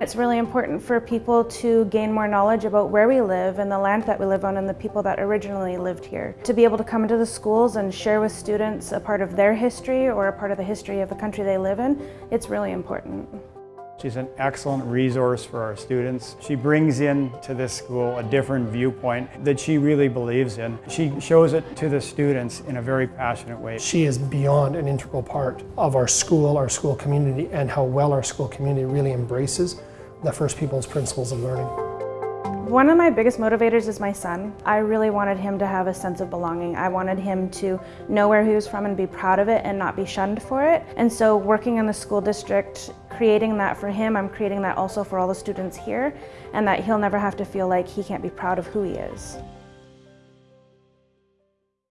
It's really important for people to gain more knowledge about where we live and the land that we live on and the people that originally lived here. To be able to come into the schools and share with students a part of their history or a part of the history of the country they live in, it's really important. She's an excellent resource for our students. She brings in to this school a different viewpoint that she really believes in. She shows it to the students in a very passionate way. She is beyond an integral part of our school, our school community, and how well our school community really embraces the First Peoples principles of learning. One of my biggest motivators is my son. I really wanted him to have a sense of belonging. I wanted him to know where he was from and be proud of it and not be shunned for it. And so working in the school district, creating that for him, I'm creating that also for all the students here and that he'll never have to feel like he can't be proud of who he is.